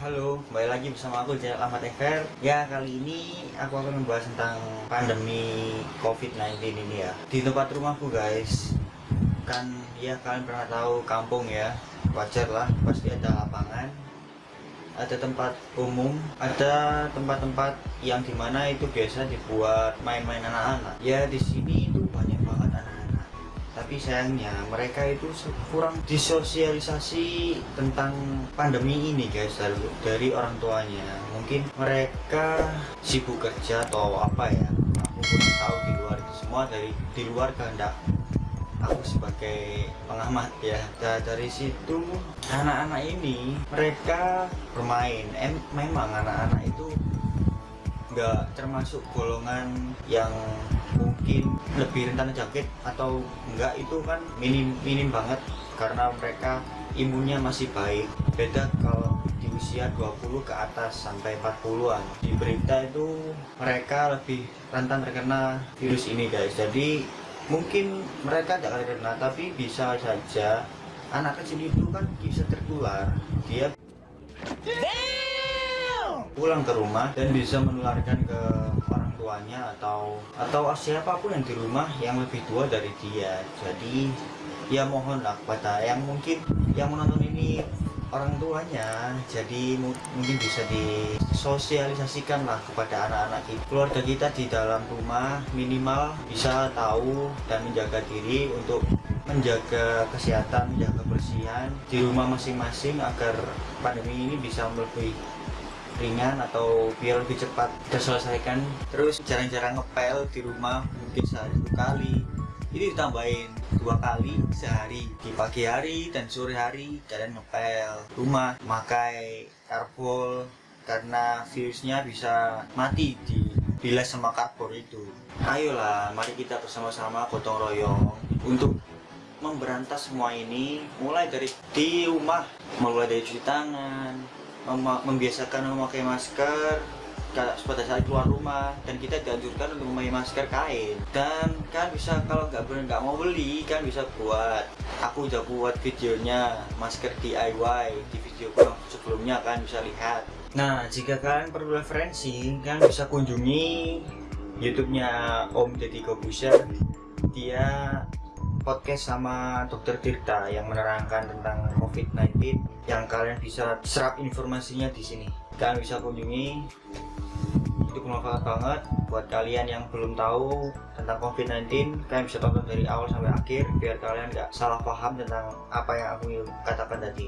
Halo, kembali lagi bersama aku channel Ahmad Ever Ya, kali ini aku akan membahas tentang pandemi COVID-19 ini ya. Di tempat rumahku guys Kan, ya kalian pernah tahu kampung ya. Wajar lah, pasti ada lapangan Ada tempat umum Ada tempat-tempat yang di mana itu biasa dibuat main-main anak-anak. Ya, di sini itu banyak tapi sayangnya mereka itu kurang disosialisasi tentang pandemi ini guys dari, orang tuanya. Mungkin mereka sibuk kerja atau apa ya aku kurang tahu di luar itu. Semua dari di luar kehendak aku sebagai pengamat ya. Nah, dari situ anak-anak ini mereka bermain. Em memang anak-anak itu nggak termasuk golongan yang mungkin lebih rentan terjangkit atau enggak itu kan minim minim banget karena mereka imunnya masih baik. Beda kalau di usia 20 ke atas sampai 40-an di berita itu mereka lebih rentan terkena virus ini guys. Jadi mungkin mereka tidak terkena tapi bisa saja anak kecil itu kan bisa tertular. Dia pulang ke rumah dan bisa menularkan ke tuanya atau atau siapa pun yang di rumah yang lebih tua dari dia. Jadi ya mohonlah kepada yang mungkin yang menonton ini orang tuanya. Jadi mungkin bisa disosialisasikan lah kepada anak-anak kita keluarga kita di dalam rumah minimal bisa tahu dan menjaga diri untuk menjaga kesehatan menjaga kebersihan di rumah masing-masing agar pandemi ini bisa lebih ringan atau biar lebih cepat terselesaikan. Terus jarang-jarang ngepel di rumah mungkin sehari satu kali. Ini ditambahin dua kali sehari di pagi hari dan sore hari kalian ngepel. Rumah pakai karbol karena virusnya bisa mati di bilas sama karbol itu. Ayolah mari kita bersama-sama gotong royong untuk memberantas semua ini mulai dari di rumah mulai dari cuci tangan membiasakan memakai masker pada saat keluar rumah dan kita dianjurkan untuk memakai masker kain. Dan kan bisa kalau nggak benar nggak mau beli kan bisa buat aku udah buat videonya masker DIY di video sebelumnya kan bisa lihat. Nah jika kalian perlu referensi kan bisa kunjungi YouTube-nya Om Deddy Kobuser. Dia podcast sama Dokter Tirta yang menerangkan tentang COVID-19 yang kalian bisa serap informasinya di sini. Kalian bisa kunjungi. Itu bermanfaat banget buat kalian yang belum tahu tentang COVID-19 kalian bisa tonton dari awal sampai akhir biar kalian nggak salah paham tentang apa yang aku katakan tadi.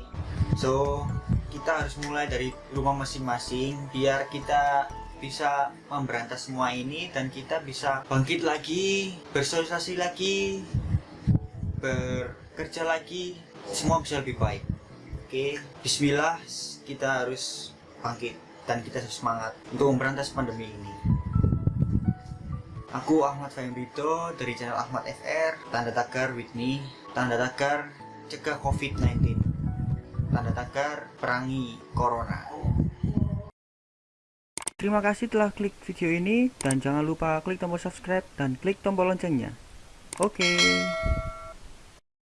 So kita harus mulai dari rumah masing-masing biar kita bisa memberantas semua ini dan kita bisa bangkit lagi bersosialisasi lagi bekerja lagi semua bisa lebih baik oke bismillah kita harus bangkit dan kita harus semangat untuk memberantas pandemi ini aku Ahmad Fahimrito dari channel Ahmad FR tanda tagar me tanda tagar cegah covid-19 tanda tagar perangi corona Terima kasih telah klik video ini dan jangan lupa klik tombol subscribe dan klik tombol loncengnya. Oke. Okay.